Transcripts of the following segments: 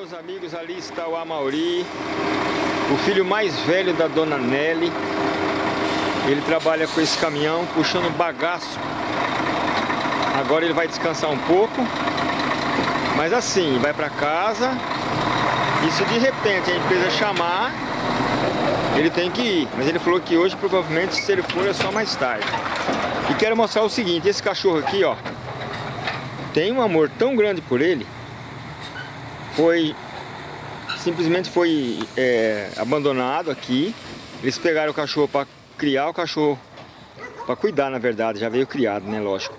Meus amigos, ali está o Amauri, o filho mais velho da dona Nelly. Ele trabalha com esse caminhão, puxando bagaço. Agora ele vai descansar um pouco. Mas assim, vai para casa. E se de repente a empresa chamar, ele tem que ir. Mas ele falou que hoje, provavelmente, se ele for, é só mais tarde. E quero mostrar o seguinte, esse cachorro aqui, ó. Tem um amor tão grande por ele. Foi... Simplesmente foi é, abandonado aqui. Eles pegaram o cachorro para criar o cachorro. Para cuidar, na verdade. Já veio criado, né? Lógico.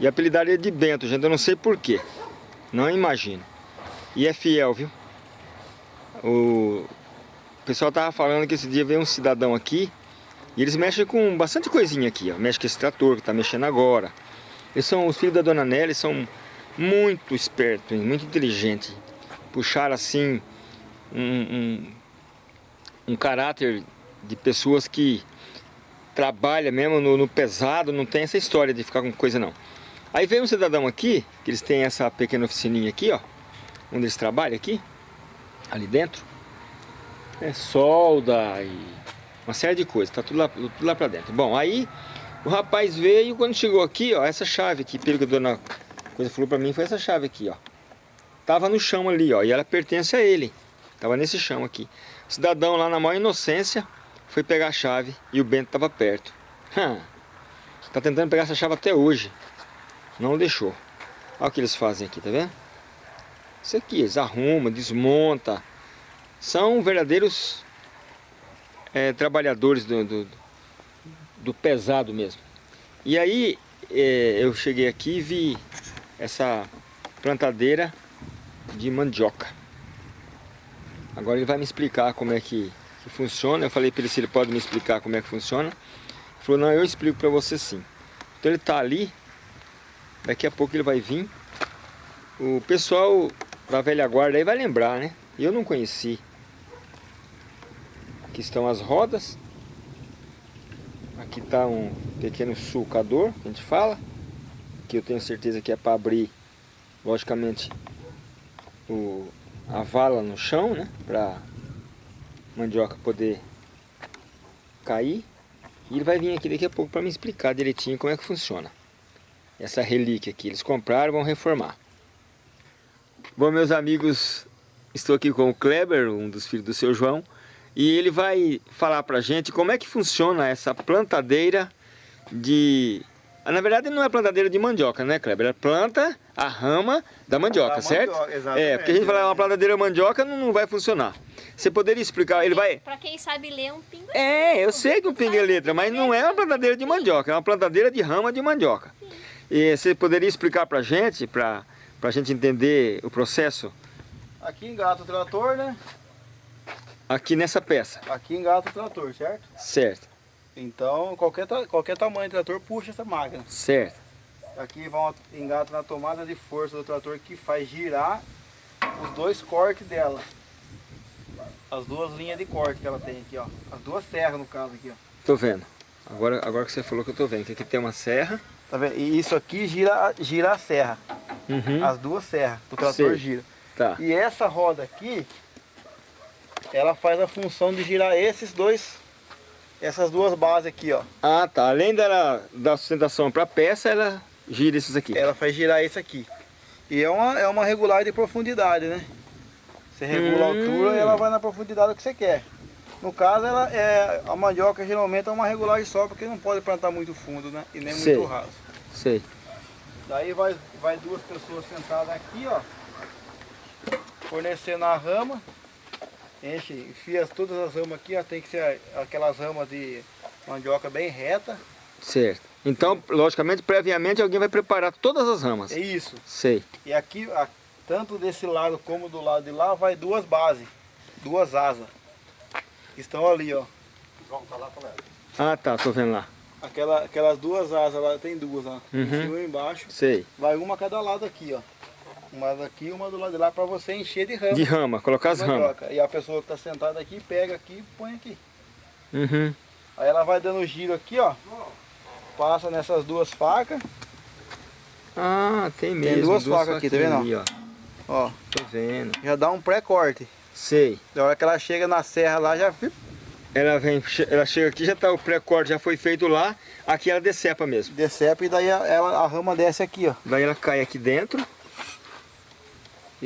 E apelidaram ele de Bento, gente. Eu não sei porquê. Não imagino. E é fiel, viu? O pessoal tava falando que esse dia veio um cidadão aqui e eles mexem com bastante coisinha aqui, ó. Mexe com esse trator que tá mexendo agora. Eles são, os filhos da Dona Nelly são muito espertos, muito inteligentes. Puxaram assim um, um, um caráter de pessoas que trabalham mesmo no, no, pesado, não tem essa história de ficar com coisa não. Aí veio um cidadão aqui, que eles têm essa pequena oficininha aqui, ó, onde eles trabalham aqui, ali dentro é, solda e uma série de coisas, tá tudo lá, tudo lá pra dentro. Bom, aí o rapaz veio, quando chegou aqui, ó, essa chave aqui, pelo que a dona coisa falou pra mim, foi essa chave aqui, ó. Tava no chão ali, ó, e ela pertence a ele. Tava nesse chão aqui. O cidadão lá na maior inocência foi pegar a chave e o Bento tava perto. Tá tentando pegar essa chave até hoje. Não deixou. Olha o que eles fazem aqui, tá vendo? Isso aqui, eles arrumam, desmontam são verdadeiros é, trabalhadores do, do, do, pesado mesmo. E aí é, eu cheguei aqui e vi essa plantadeira de mandioca. Agora ele vai me explicar como é que, que funciona. Eu falei para ele se ele pode me explicar como é que funciona. Ele falou, não, eu explico para você sim. Então ele está ali, daqui a pouco ele vai vir. O pessoal da velha guarda aí vai lembrar, né? Eu não conheci Aqui estão as rodas. Aqui está um pequeno sulcador, a gente fala. Que eu tenho certeza que é para abrir, logicamente, o, a vala no chão, né? Para mandioca poder cair. E ele vai vir aqui daqui a pouco para me explicar direitinho como é que funciona. Essa relíquia aqui. Eles compraram vão reformar. Bom, meus amigos, estou aqui com o Kleber, um dos filhos do seu João. E ele vai falar pra gente como é que funciona essa plantadeira de... Na verdade não é plantadeira de mandioca, né, Kleber? É planta a rama da mandioca, da certo? Mandioca, é, porque a gente falar uma plantadeira mandioca não, não vai funcionar. Você poderia explicar, ele vai... Pra quem sabe ler um pingo é É, eu sei que um pingo é letra, mas não é uma plantadeira de mandioca, é uma plantadeira de rama de mandioca. Sim. E você poderia explicar pra gente, pra, pra gente entender o processo? Aqui engata o trator, né? Aqui nessa peça? Aqui engata o trator, certo? Certo. Então, qualquer, qualquer tamanho de trator puxa essa máquina. Certo. Aqui vão engata na tomada de força do trator que faz girar os dois cortes dela. As duas linhas de corte que ela tem aqui, ó. As duas serras, no caso, aqui, ó. Tô vendo. Agora, agora que você falou que eu tô vendo, que aqui tem uma serra. Tá vendo? E isso aqui gira, gira a serra. Uhum. As duas serras, o trator Sei. gira. Tá. E essa roda aqui, ela faz a função de girar esses dois, essas duas bases aqui, ó. Ah, tá. Além dela dar sustentação para a peça, ela gira esses aqui. Ela faz girar esse aqui. E é uma, é uma regulagem de profundidade, né? Você regula hum. a altura e ela vai na profundidade que você quer. No caso, ela é, a mandioca geralmente é uma regulagem só, porque não pode plantar muito fundo, né? E nem Sei. muito raso. Sei. Daí vai, vai duas pessoas sentadas aqui, ó. Fornecendo a rama enche, enfia todas as ramas aqui, ó, tem que ser aquelas ramas de mandioca bem reta. Certo. Então, logicamente, previamente alguém vai preparar todas as ramas. É isso. Sei. E aqui, a, tanto desse lado como do lado de lá, vai duas bases, duas asas. Que estão ali, ó. Ah, tá, tô vendo lá. Aquela, aquelas duas asas lá, tem duas, ó. Uhum. Em cima e embaixo. Sei. Vai uma a cada lado aqui, ó. Uma daqui uma do lado de lá para você encher de rama. De rama, colocar as ramas. E a pessoa que está sentada aqui, pega aqui e põe aqui. Uhum. Aí ela vai dando giro aqui, ó. Passa nessas duas facas. Ah, tem mesmo. Tem duas, duas facas aqui, tá vendo? Ali, ó. Ó. Tô vendo. Já dá um pré-corte. Sei. Da hora que ela chega na serra lá, já ela vem, ela chega aqui, já tá o pré-corte já foi feito lá, aqui ela decepa mesmo. Decepa e daí ela, a rama desce aqui, ó. Daí ela cai aqui dentro.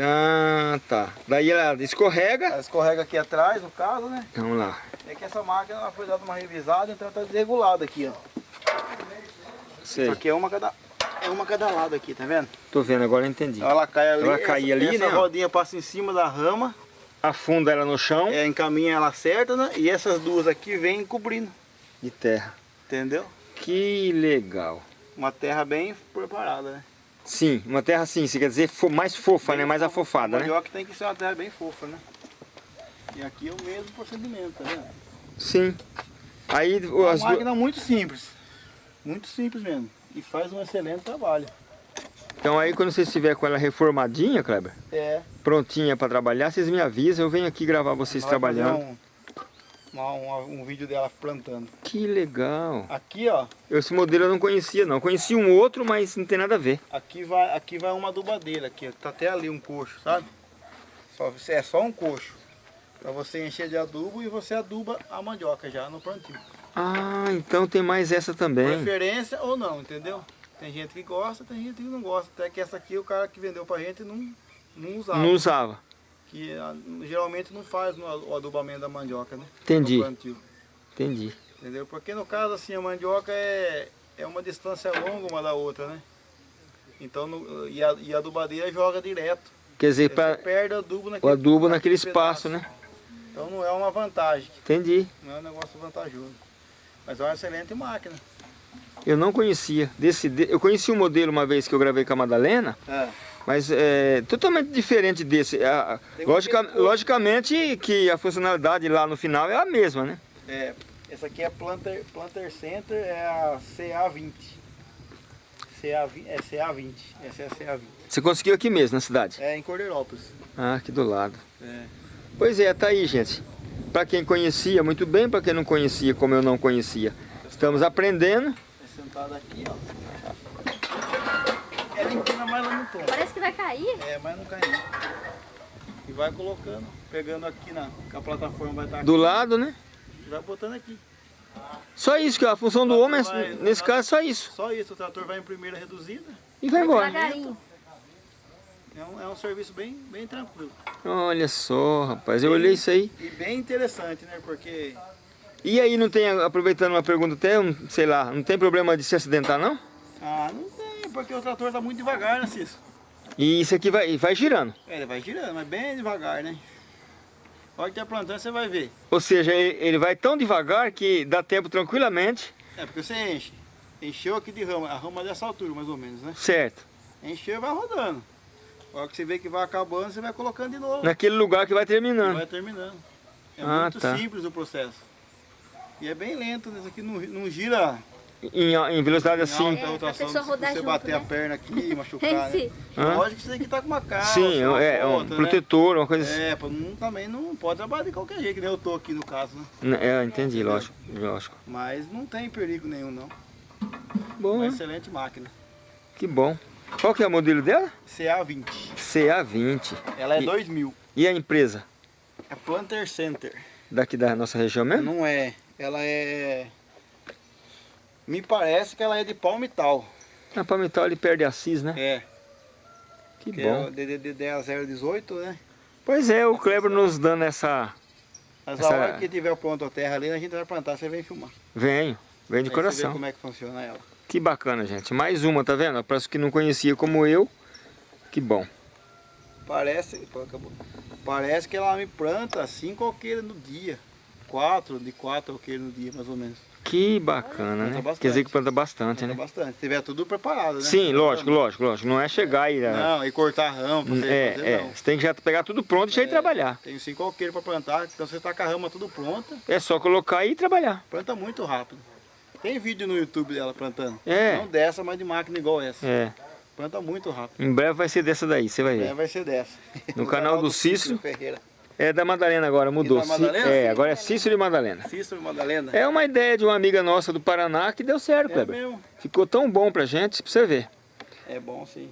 Ah, tá. Daí ela escorrega. Ela escorrega aqui atrás, no caso, né? Vamos lá. É que essa máquina ela foi dada uma revisada, então ela tá desregulada aqui, ó. Sei. Isso aqui é uma cada, é uma cada lado aqui, tá vendo? Tô vendo, agora eu entendi. Então ela cai ali, ela cai essa, ali, essa né? rodinha passa em cima da rama. Afunda ela no chão. É, encaminha ela certa, né? E essas duas aqui vêm cobrindo. De terra. Entendeu? Que legal. Uma terra bem preparada, né? Sim, uma terra assim, você quer dizer fo mais fofa, bem né? Mais afofada, né? mandioca tem que ser uma terra bem fofa, né? E aqui é o mesmo procedimento, tá vendo? Sim. Aí, é uma as máquina muito simples. Muito simples mesmo. E faz um excelente trabalho. Então aí quando você estiver com ela reformadinha, Kleber, é. prontinha para trabalhar, vocês me avisam, eu venho aqui gravar vocês Nós trabalhando. Um, vídeo dela plantando. Que legal. Aqui, ó. Esse modelo eu não conhecia não, conheci um outro, mas não tem nada a ver. Aqui vai, aqui vai uma adubadeira, aqui, tá até ali um coxo, sabe? Só, é só um coxo. Para você encher de adubo e você aduba a mandioca já no plantio. Ah, então tem mais essa também. Preferência ou não, entendeu? Tem gente que gosta, tem gente que não gosta. Até que essa aqui o cara que vendeu pra gente não, não usava. Não usava. Que ah, geralmente não faz o adubamento da mandioca, né? Entendi. Entendi. Entendeu? Porque no caso assim, a mandioca é, é uma distância longa uma da outra, né? Então, no, e, a, e a adubadeira joga direto. Quer dizer, para perde o adubo naquele, o adubo naquele espaço, né? Então não é uma vantagem. Entendi. Não é um negócio vantajoso. Mas é uma excelente máquina. Eu não conhecia. Desse, eu conheci um modelo uma vez que eu gravei com a Madalena, é. Mas é totalmente diferente desse. A, logica, logicamente que a funcionalidade lá no final é a mesma, né? É, essa aqui é Planter, Planter Center, é a CA20. CA, é CA20, essa é a CA20. Você conseguiu aqui mesmo, na cidade? É, em Cordeirópolis. Ah, aqui do lado. É. Pois é, tá aí, gente. Para quem conhecia, muito bem. Para quem não conhecia, como eu não conhecia. Estamos aprendendo. É sentado aqui, ó. É. Parece que vai cair. É, mas não cai E vai colocando, pegando aqui na... Que a plataforma vai estar aqui. Do lado, né? E vai botando aqui. Só isso, que a função do homem, vai, nesse caso, só isso. Só isso, o trator vai em primeira reduzida. E vai embora. Devagarinho. É um, é um serviço bem, bem tranquilo. Olha só, rapaz, eu olhei isso aí. E bem interessante, né? Porque... E aí não tem, aproveitando uma pergunta até, sei lá, não tem problema de se acidentar não? Ah, não tem, porque o trator tá muito devagar, né, Cício? E isso aqui vai, vai girando? É, ele vai girando, mas bem devagar, né? Pode ter plantando, você vai ver. Ou seja, ele, ele vai tão devagar que dá tempo tranquilamente. É, porque você enche. Encheu aqui de rama, a rama dessa altura mais ou menos, né? Certo. Encheu e vai rodando. A hora que você vê que vai acabando, você vai colocando de novo. Naquele lugar que vai terminando. Vai terminando. É ah, muito tá. simples o processo. E é bem lento, né? isso aqui não, não gira em, em velocidade em assim. Alta rotação, se você junto, bater né? a perna aqui e machucar, né? Lógico que você tem que estar com uma calça, Sim, é, é um né? protetor, uma coisa assim. É, não, também não pode trabalhar de qualquer jeito, que nem eu tô aqui no caso, né? É, entendi, lógico, lógico. Mas não tem perigo nenhum, não. Bom, Uma né? excelente máquina. Que bom. Qual que é o modelo dela? CA20. CA20. Ela é e, 2000. E a empresa? É Planter Center. Daqui da nossa região mesmo? Não é. Ela é... Me parece que ela é de Palmital. A Palmital ele perde Assis, né? É. Que, que bom. É o DDD 018, né? Pois é, o Kleber nos dando essa... Mas essa... a hora que tiver pronto a terra ali, a gente vai plantar, você vem filmar. Venho, vem de Aí coração. Você vê como é que funciona ela. Que bacana, gente. Mais uma, tá vendo? Parece que não conhecia como eu. Que bom. Parece, acabou. Parece que ela me planta cinco alqueires no dia. Quatro, de quatro alqueires no dia, mais ou menos. Que bacana, né? Bastante. Quer dizer que planta bastante, planta né? bastante. Se tiver tudo preparado, né? Sim, lógico, lógico, lógico. Não é chegar e... Não, e cortar rama pra você é, fazer, é. Não. Você tem que já pegar tudo pronto e já ir é, trabalhar. Tem cinco alqueires para plantar, então você está com a rama tudo pronta. É só colocar e trabalhar. Planta muito rápido. Tem vídeo no YouTube dela plantando. É. Não dessa, mas de máquina igual essa. É. Planta muito rápido. Em breve vai ser dessa daí, você vai ver. Em breve vai ser dessa. No, no canal, canal, do, do Cícero. Ferreira. É da Madalena agora, mudou. Da Madalena? É, agora é Cícero e Madalena. Cícero e Madalena. É uma ideia de uma amiga nossa do Paraná que deu certo, é Kleber. Mesmo. Ficou tão bom pra gente, pra você ver. É bom sim.